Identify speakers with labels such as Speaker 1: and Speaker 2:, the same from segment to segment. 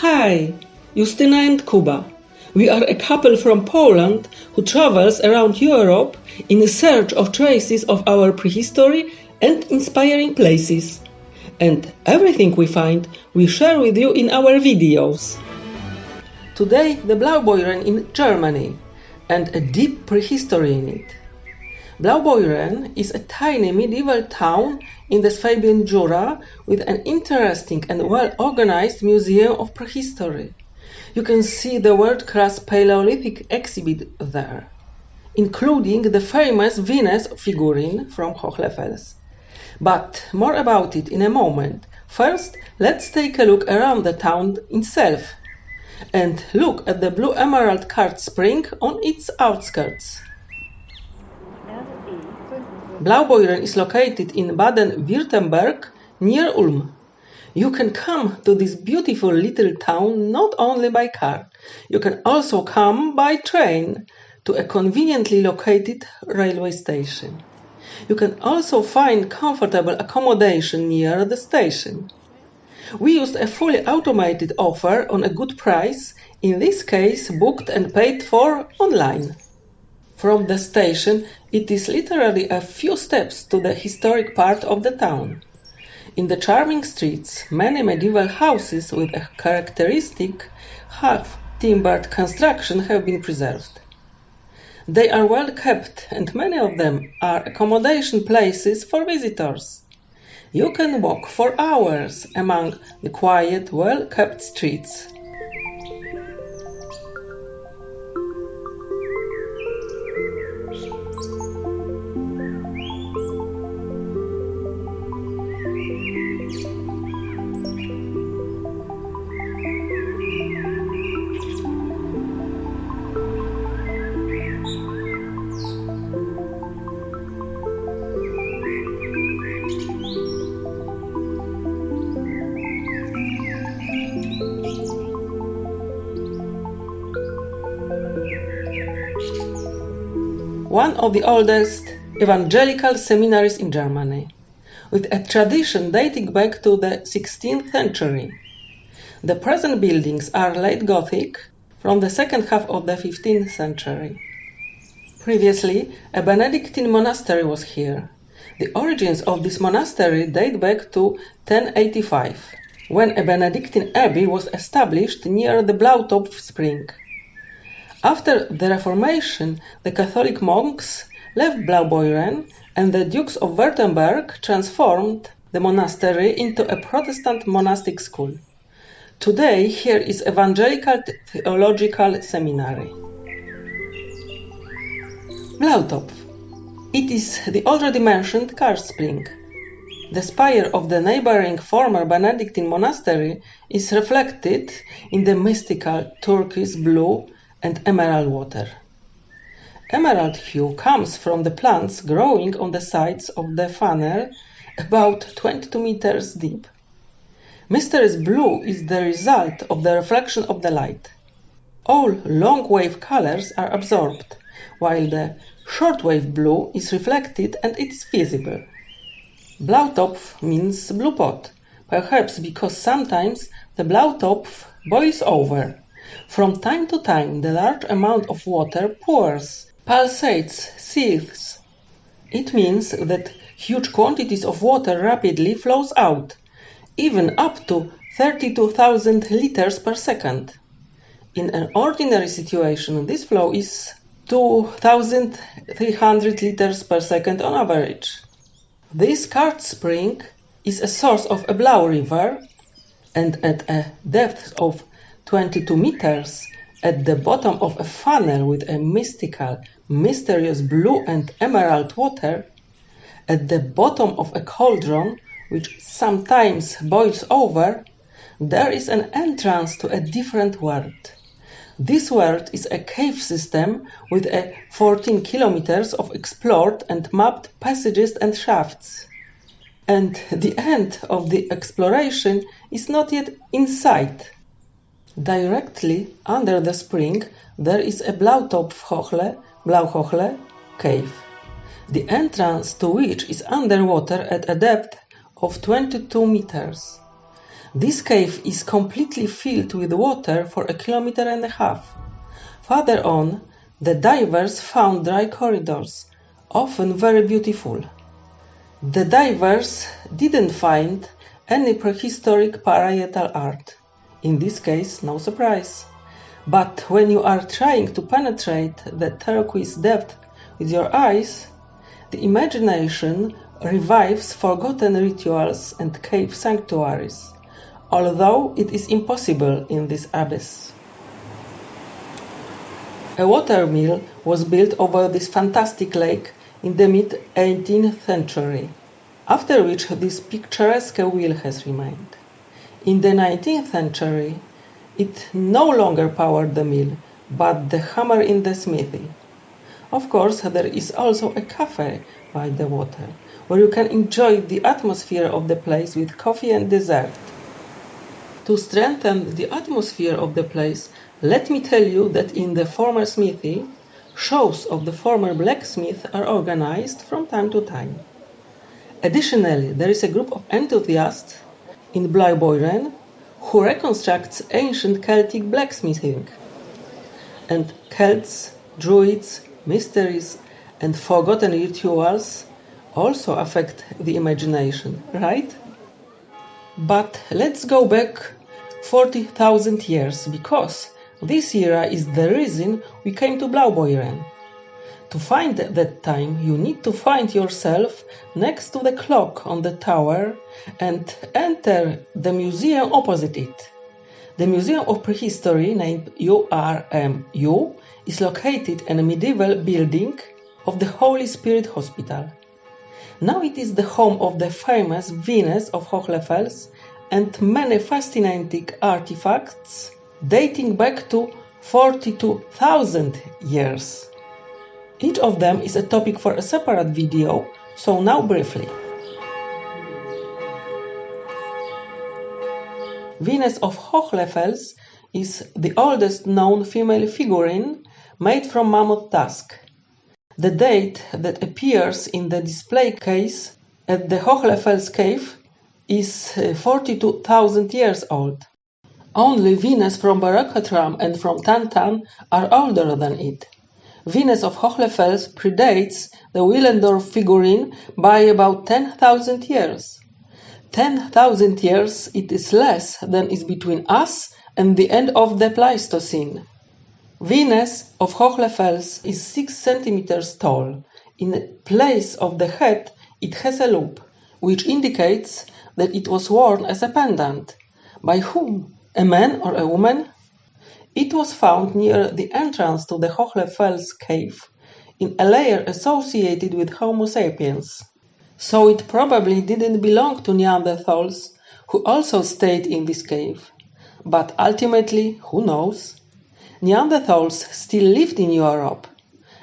Speaker 1: Hi, Justyna and Kuba. We are a couple from Poland who travels around Europe in search of traces of our prehistory and inspiring places. And everything we find, we share with you in our videos. Today, the Blaubeuren in Germany and a deep prehistory in it. Blaubeuren is a tiny medieval town in the Swabian Jura with an interesting and well-organized museum of prehistory. You can see the world-class Paleolithic exhibit there, including the famous Venus figurine from Hohlefels. But more about it in a moment. First, let's take a look around the town itself and look at the Blue Emerald Karst Spring on its outskirts. Blaubeuren is located in Baden-Württemberg near Ulm. You can come to this beautiful little town not only by car, you can also come by train to a conveniently located railway station. You can also find comfortable accommodation near the station. We used a fully automated offer on a good price, in this case booked and paid for online. From the station, it is literally a few steps to the historic part of the town. In the charming streets, many medieval houses with a characteristic half-timbered construction have been preserved. They are well kept and many of them are accommodation places for visitors. You can walk for hours among the quiet, well-kept streets. One of the oldest evangelical seminaries in Germany, with a tradition dating back to the 16th century. The present buildings are late Gothic from the second half of the 15th century. Previously, a Benedictine monastery was here. The origins of this monastery date back to 1085, when a Benedictine abbey was established near the Blautopf spring. After the Reformation, the Catholic monks left Blaubeuren and the Dukes of Württemberg transformed the monastery into a Protestant monastic school. Today, here is Evangelical Theological Seminary. Blautopf. It is the already mentioned Karst Spring. The spire of the neighboring former Benedictine monastery is reflected in the mystical turquoise blue and emerald water. Emerald hue comes from the plants growing on the sides of the funnel about 22 meters deep. Mysterious blue is the result of the reflection of the light. All long wave colors are absorbed, while the short wave blue is reflected and it is visible. Blautopf means blue pot, perhaps because sometimes the Blautopf boils over from time to time the large amount of water pours, pulsates, seethes. It means that huge quantities of water rapidly flows out, even up to 32,000 liters per second. In an ordinary situation, this flow is 2,300 liters per second on average. This Karst spring is a source of a Blau river and at a depth of 22 meters, at the bottom of a funnel with a mystical, mysterious blue and emerald water, at the bottom of a cauldron which sometimes boils over, there is an entrance to a different world. This world is a cave system with a 14 kilometers of explored and mapped passages and shafts. And the end of the exploration is not yet in sight. Directly under the spring there is a Blautopfhöhle Blauhöhle cave, the entrance to which is underwater at a depth of 22 meters. This cave is completely filled with water for a kilometer and a half. Further on, the divers found dry corridors, often very beautiful. The divers didn't find any prehistoric parietal art. In this case, no surprise. But when you are trying to penetrate the turquoise depth with your eyes, the imagination revives forgotten rituals and cave sanctuaries, although it is impossible in this abyss. A water mill was built over this fantastic lake in the mid 18th century, after which this picturesque wheel has remained. In the 19th century, it no longer powered the mill, but the hammer in the smithy. Of course, there is also a cafe by the water, where you can enjoy the atmosphere of the place with coffee and dessert. To strengthen the atmosphere of the place, let me tell you that in the former smithy, shows of the former blacksmith are organized from time to time. Additionally, there is a group of enthusiasts in Blaubeuren who reconstructs ancient Celtic blacksmithing. And Celts, Druids, mysteries, and forgotten rituals also affect the imagination, right? But let's go back 40,000 years because this era is the reason we came to Blaubeuren. To find that time, you need to find yourself next to the clock on the tower and enter the museum opposite it. The Museum of Prehistory, named URMU, is located in a medieval building of the Holy Spirit Hospital. Now it is the home of the famous Venus of Hohlefels and many fascinating artifacts dating back to 42,000 years. Each of them is a topic for a separate video, so now briefly. Venus of Hohlefels is the oldest known female figurine made from mammoth tusk. The date that appears in the display case at the Hohlefels cave is uh, 42,000 years old. Only Venus from Berekhat Ram and from Tantan are older than it. Venus of Hohlefels predates the Willendorf figurine by about 10,000 years. 10,000 years it is less than is between us and the end of the Pleistocene. Venus of Hohlefels is 6 centimeters tall. In place of the head, it has a loop, which indicates that it was worn as a pendant. By whom? A man or a woman? It was found near the entrance to the Hohlefels cave, in a layer associated with Homo sapiens. So it probably didn't belong to Neanderthals, who also stayed in this cave. But ultimately, who knows? Neanderthals still lived in Europe.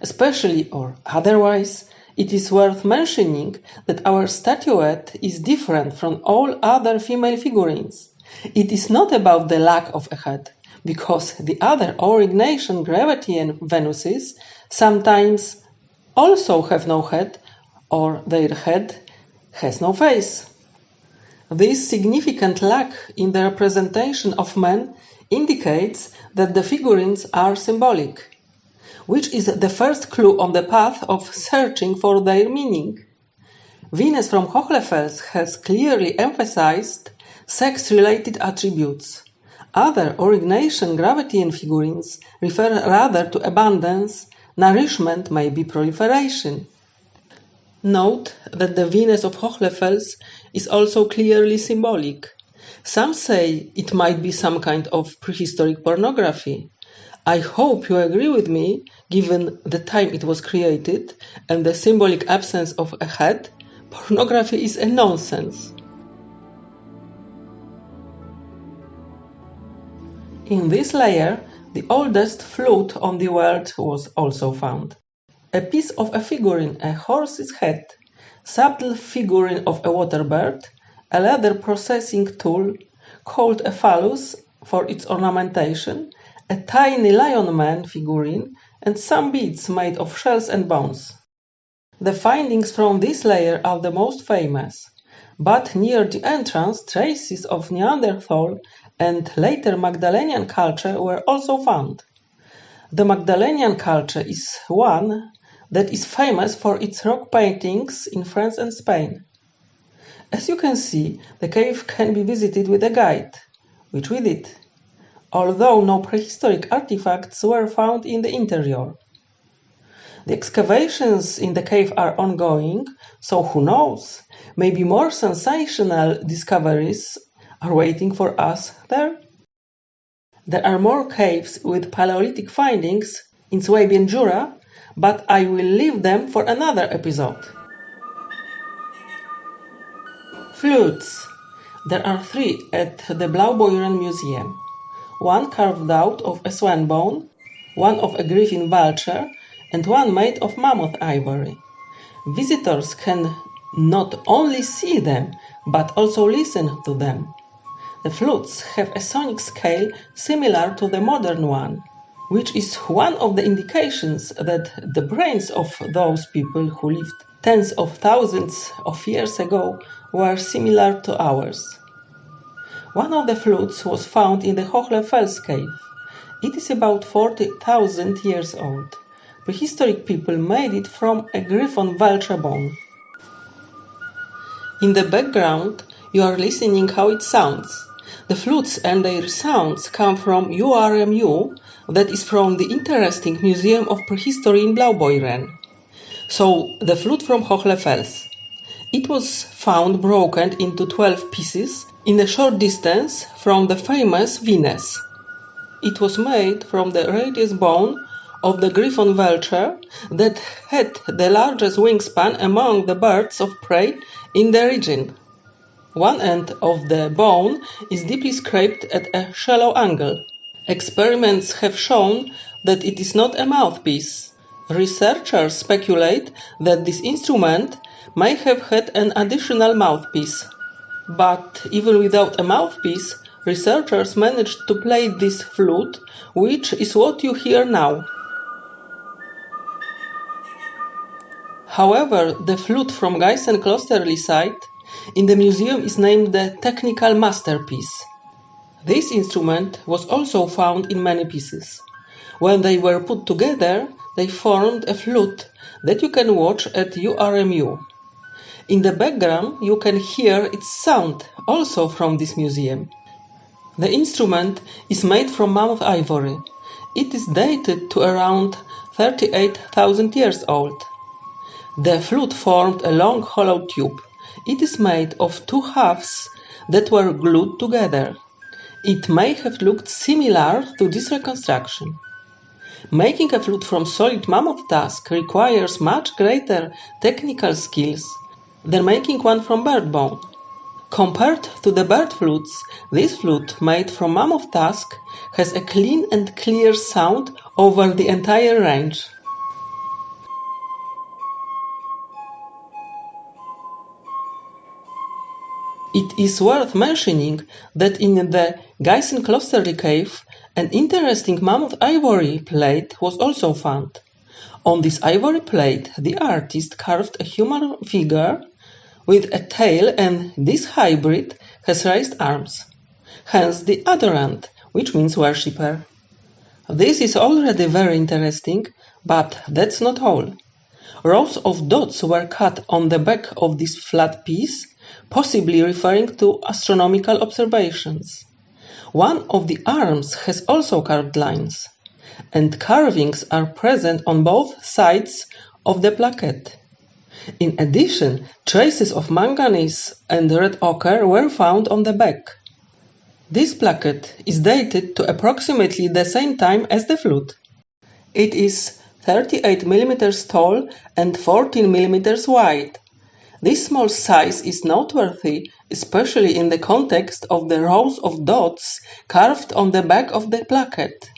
Speaker 1: Especially or otherwise, it is worth mentioning that our statuette is different from all other female figurines. It is not about the lack of a head, because the other Aurignacian Gravettian Venuses sometimes also have no head, or their head has no face. This significant lack in the representation of men indicates that the figurines are symbolic, which is the first clue on the path of searching for their meaning. Venus from Hohlefels has clearly emphasized sex-related attributes. Other Aurignacian Gravettian figurines refer rather to abundance, nourishment, maybe proliferation. Note that the Venus of Hohlefels is also clearly symbolic. Some say it might be some kind of prehistoric pornography. I hope you agree with me, given the time it was created and the symbolic absence of a head, pornography is a nonsense. In this layer, the oldest flute on the world was also found. A piece of a figurine, a horse's head, subtle figurine of a water bird, a leather processing tool called a phallus for its ornamentation, a tiny lion man figurine, and some beads made of shells and bones. The findings from this layer are the most famous. But near the entrance traces of Neanderthal and later Magdalenian culture were also found. The Magdalenian culture is one that is famous for its rock paintings in France and Spain. As you can see, the cave can be visited with a guide, which we did, although no prehistoric artifacts were found in the interior. The excavations in the cave are ongoing, so who knows, maybe more sensational discoveries are waiting for us there? There are more caves with Paleolithic findings in Swabian Jura, but I will leave them for another episode. Flutes. There are three at the Blaubeuren Museum. One carved out of a swan bone, one of a griffin vulture, and one made of mammoth ivory. Visitors can not only see them, but also listen to them. The flutes have a sonic scale similar to the modern one, which is one of the indications that the brains of those people who lived tens of thousands of years ago were similar to ours. One of the flutes was found in the Hohlefels cave. It is about 40,000 years old. Prehistoric people made it from a griffon vulture bone. In the background, you are listening how it sounds. The flutes and their sounds come from URMU, that is from the interesting Museum of Prehistory in Blaubeuren. So, the flute from Hohlefels. It was found broken into 12 pieces in a short distance from the famous Venus. It was made from the radius bone of the griffon vulture that had the largest wingspan among the birds of prey in the region. One end of the bone is deeply scraped at a shallow angle. Experiments have shown that it is not a mouthpiece. Researchers speculate that this instrument may have had an additional mouthpiece. But even without a mouthpiece, researchers managed to play this flute, which is what you hear now. However, the flute from Geissenklösterle site in the museum is named the technical masterpiece. This instrument was also found in many pieces. When they were put together, they formed a flute that you can watch at URMU. In the background, you can hear its sound, also from this museum. The instrument is made from mammoth ivory. It is dated to around 38,000 years old. The flute formed a long hollow tube. It is made of two halves that were glued together. It may have looked similar to this reconstruction. Making a flute from solid mammoth tusk requires much greater technical skills than making one from bird bone. Compared to the bird flutes, this flute made from mammoth tusk has a clean and clear sound over the entire range. It is worth mentioning that in the Geissenklösterle cave, an interesting mammoth ivory plate was also found. On this ivory plate, the artist carved a human figure with a tail and this hybrid has raised arms. Hence the adorant, which means worshipper. This is already very interesting, but that's not all. Rows of dots were cut on the back of this flat piece possibly referring to astronomical observations. One of the arms has also carved lines, and carvings are present on both sides of the plaquette. In addition, traces of manganese and red ochre were found on the back. This plaquette is dated to approximately the same time as the flute. It is 38 mm tall and 14 mm wide, this small size is noteworthy, especially in the context of the rows of dots carved on the back of the plaquette.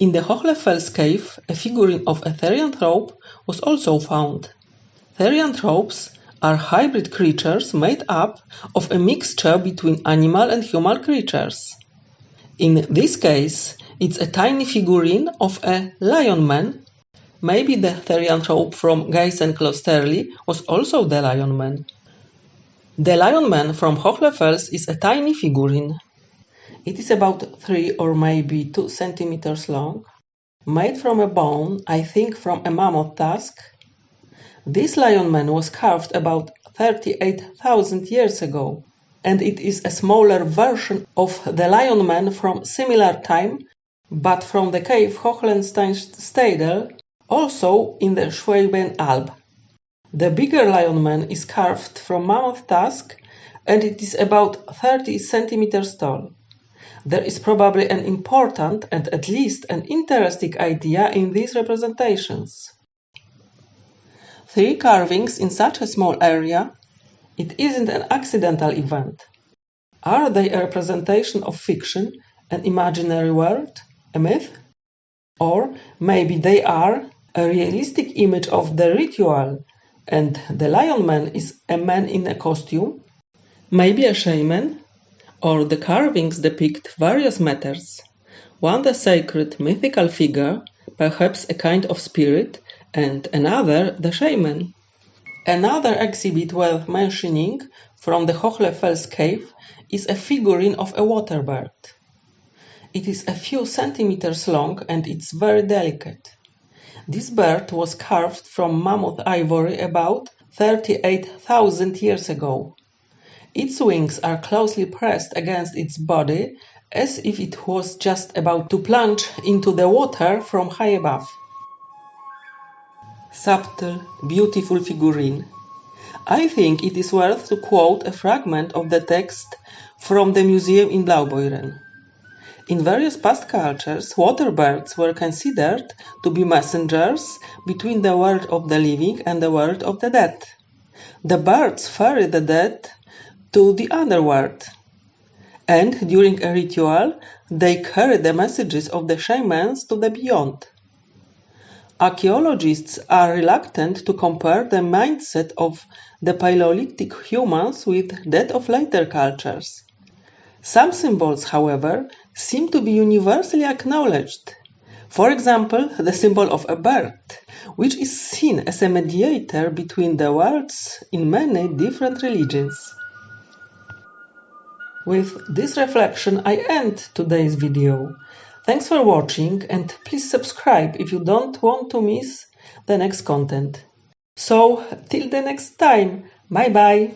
Speaker 1: In the Hohlefels cave, a figurine of a therianthrope was also found. Therianthropes are hybrid creatures made up of a mixture between animal and human creatures. In this case, it's a tiny figurine of a lion man Maybe the therianthrope from Geissenklösterle was also the lion man. The Lion Man from Hohlefels is a tiny figurine. It is about 3 or maybe 2 centimeters long, made from a bone, I think from a mammoth tusk. This Lion Man was carved about 38,000 years ago, and it is a smaller version of the Lion Man from similar time, but from the cave Hohlenstein-Stadel, also in the Schwaben Alb. The bigger Lion Man is carved from mammoth tusk, and it is about 30 centimeters tall. There is probably an important and at least an interesting idea in these representations. Three carvings in such a small area, it isn't an accidental event. Are they a representation of fiction, an imaginary world, a myth? Or maybe they are a realistic image of the ritual, and the lion man is a man in a costume, maybe a shaman, or the carvings depict various matters, one the sacred mythical figure, perhaps a kind of spirit, and another the shaman. Another exhibit worth mentioning from the Hohlefels cave is a figurine of a water bird. It is a few centimeters long and it's very delicate. This bird was carved from mammoth ivory about 38,000 years ago. Its wings are closely pressed against its body as if it was just about to plunge into the water from high above. Subtle, beautiful figurine. I think it is worth to quote a fragment of the text from the museum in Blaubeuren. In various past cultures, water birds were considered to be messengers between the world of the living and the world of the dead. The birds ferry the dead to the underworld. And during a ritual, they carry the messages of the shamans to the beyond. Archaeologists are reluctant to compare the mindset of the Paleolithic humans with that of later cultures. Some symbols, however, seem to be universally acknowledged. For example, the symbol of a bird, which is seen as a mediator between the worlds in many different religions. With this reflection, I end today's video. Thanks for watching and please subscribe if you don't want to miss the next content. So, till the next time, bye bye!